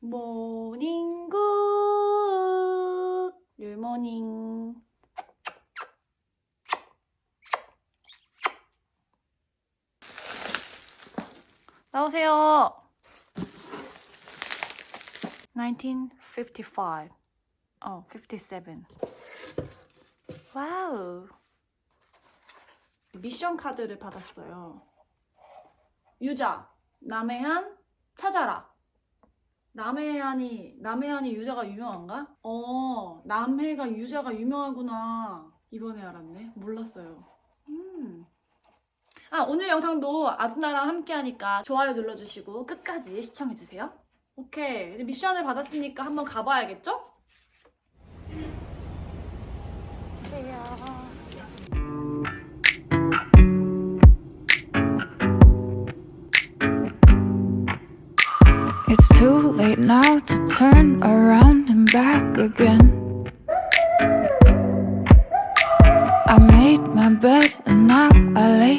모닝 굿 율모닝 나오세요. 1955 어, 57 와우. 미션 카드를 받았어요. 유자 남해안 찾아라 남해안이 남해안이 유자가 유명한가? 어 남해가 유자가 유명하구나 이번에 알았네 몰랐어요 음. 아 오늘 영상도 아주나랑 함께 하니까 좋아요 눌러주시고 끝까지 시청해주세요 오케이 미션을 받았으니까 한번 가봐야겠죠? It's too late now to turn around and back again. I made my bed and now I lay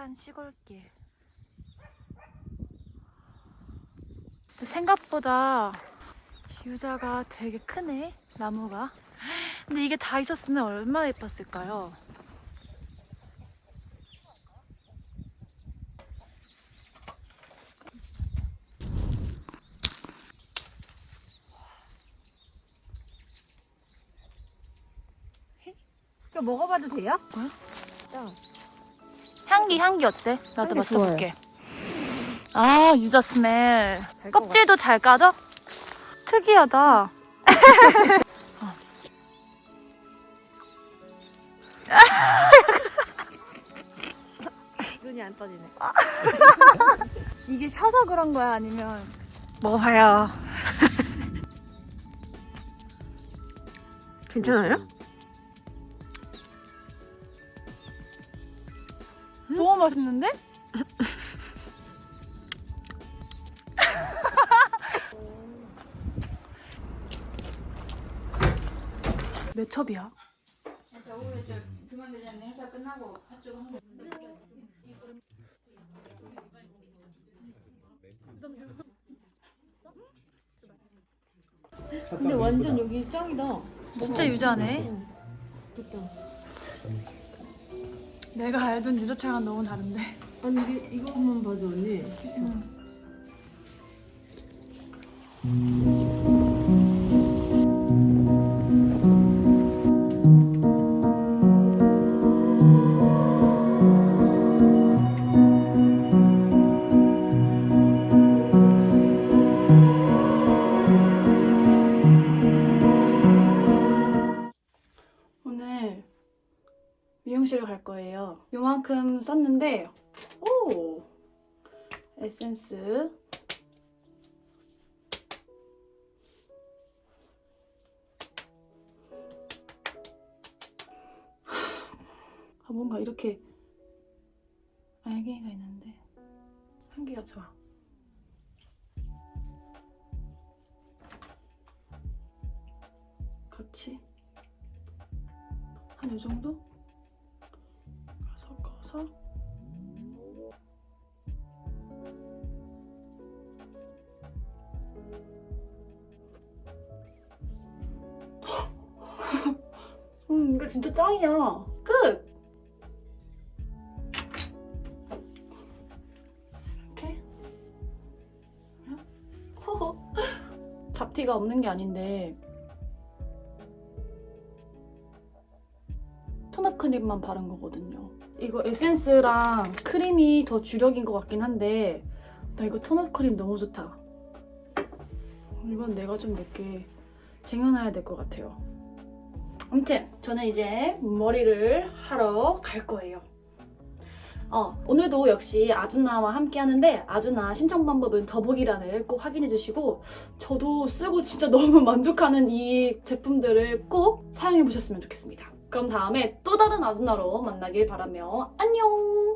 한적한 시골길. 생각보다 유자가 되게 크네, 나무가. 근데 이게 다 있었으면 얼마나 예뻤을까요? 이거 먹어봐도 돼요? 향기, 향기 어때? 나도. 맡아볼게. 아, 유자 스멜. 껍질도 잘 까져? 특이하다. 눈이 안 떠지네. 이게 셔서 그런 거야? 아니면 먹어봐요. 괜찮아요? 너무 맛있는데? 몇 첩이야? 근데 완전 여기 짱이다. 진짜 유자네. 좋다. 내가 알던 유자차랑 너무 다른데. 아니 이게 이것만 봐도 언니. 오늘 미용실을 갈 거예요. 요만큼 썼는데, 오! 에센스. 아, 뭔가 이렇게 알갱이가 있는데 향기가 좋아. 같이 한 이 정도? 섞어서? 음 이거 진짜 짱이야. 끝! 이렇게? 허허. 잡티가 없는 게 아닌데. 토너 크림만 바른 거거든요. 이거 에센스랑 크림이 더 주력인 것 같긴 한데 나 이거 토너 크림 너무 좋다. 이건 내가 좀 몇 개 쟁여놔야 될 것 같아요. 아무튼 저는 이제 머리를 하러 갈 거예요. 어, 오늘도 역시 아주나와 함께 하는데 아주나 신청 방법은 더보기란을 꼭 확인해 주시고 저도 쓰고 진짜 너무 만족하는 이 제품들을 꼭 사용해 보셨으면 좋겠습니다. 그럼 다음에 또 다른 아줌마로 만나길 바라며 안녕!